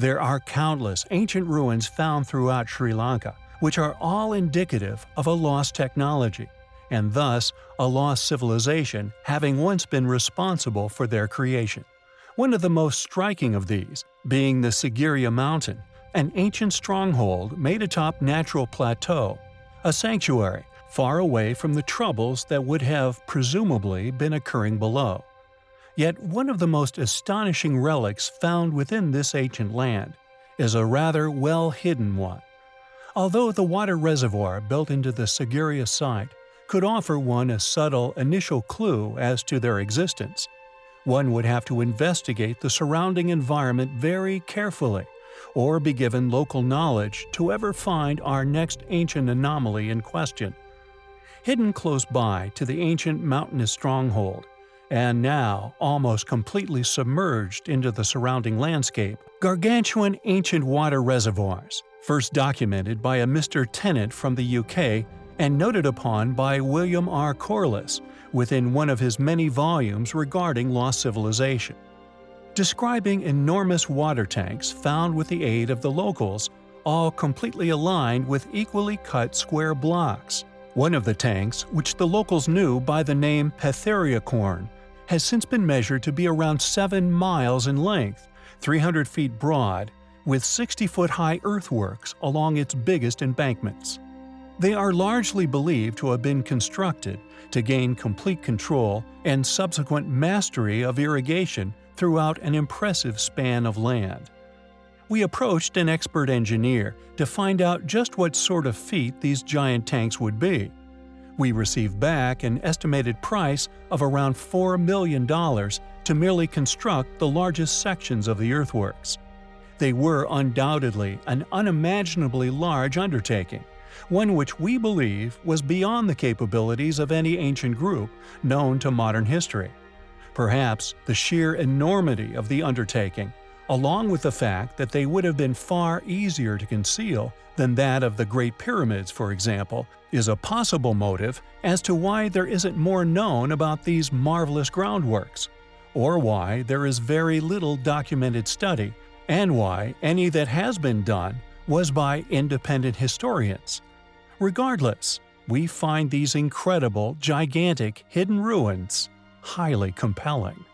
There are countless ancient ruins found throughout Sri Lanka, which are all indicative of a lost technology, and thus a lost civilization having once been responsible for their creation. One of the most striking of these being the Sigiriya Mountain, an ancient stronghold made atop natural plateau, a sanctuary far away from the troubles that would have presumably been occurring below. Yet one of the most astonishing relics found within this ancient land is a rather well-hidden one. Although the water reservoir built into the Sigiriya site could offer one a subtle initial clue as to their existence, one would have to investigate the surrounding environment very carefully or be given local knowledge to ever find our next ancient anomaly in question. Hidden close by to the ancient mountainous stronghold, and now almost completely submerged into the surrounding landscape, gargantuan ancient water reservoirs, first documented by a Mr. Tennent from the UK and noted upon by William R. Corliss within one of his many volumes regarding lost civilization. Describing enormous water tanks found with the aid of the locals, all completely aligned with equally cut square blocks. One of the tanks, which the locals knew by the name Petheriacorn, has since been measured to be around 7 miles in length, 300 feet broad, with 60-foot-high earthworks along its biggest embankments. They are largely believed to have been constructed to gain complete control and subsequent mastery of irrigation throughout an impressive span of land. We approached an expert engineer to find out just what sort of feat these giant tanks would be. We received back an estimated price of around $4 million to merely construct the largest sections of the earthworks. They were undoubtedly an unimaginably large undertaking, one which we believe was beyond the capabilities of any ancient group known to modern history. Perhaps the sheer enormity of the undertaking along with the fact that they would have been far easier to conceal than that of the Great Pyramids, for example, is a possible motive as to why there isn't more known about these marvelous groundworks, or why there is very little documented study, and why any that has been done was by independent historians. Regardless, we find these incredible, gigantic, hidden ruins highly compelling.